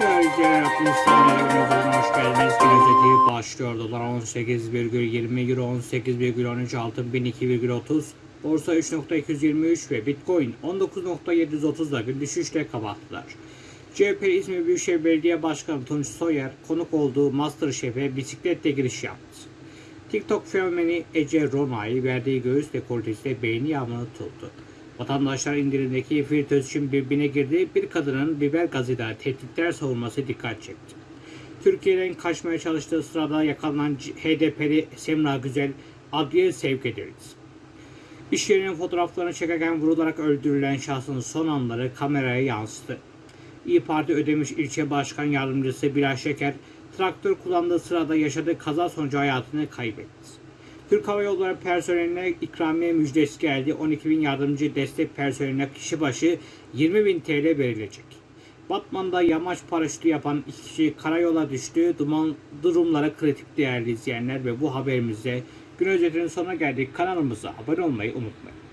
Böylece Rapunzel'e günümüzün hoş geldiniz. Gün özeti başlıyor. Dolar 18,20 Euro 18,13 Altın 1002,30 Borsa 3.223 ve Bitcoin 19.730'da bir düşüşle kapattılar. CHP İzmir Büyükşehir Belediye Başkanı Tunç Soyer konuk olduğu Masterchef'e bisikletle giriş yaptı. TikTok fenomeni Ece Ronay verdiği göğüs dekoltesiyle beğeni yağmuru tuttu. Vatandaşlar indirimdeki fritöz için birbirine girdi. Bir kadının biber gazıyla tehditler savunması dikkat çekti. Türkiye'den kaçmaya çalıştığı sırada yakalanan HDP'li Semra Güzel adliye sevk edildi. İş yerinin fotoğraflarını çekerken vurularak öldürülen şahsın son anları kameraya yansıdı. İyi Parti Ödemiş İlçe Başkan Yardımcısı Bilal Şeker, traktör kullandığı sırada yaşadığı kaza sonucu hayatını kaybetti. Türk Hava Yolları personeline ikramiye müjdesi geldi. 12 bin yardımcı destek personeline kişi başı 20 bin TL verilecek. Batman'da yamaç paraşütü yapan iki kişi karayola düştü. Duman durumları kritik değerli izleyenler ve bu haberimizde gün özetinin sonuna geldik. Kanalımıza abone olmayı unutmayın.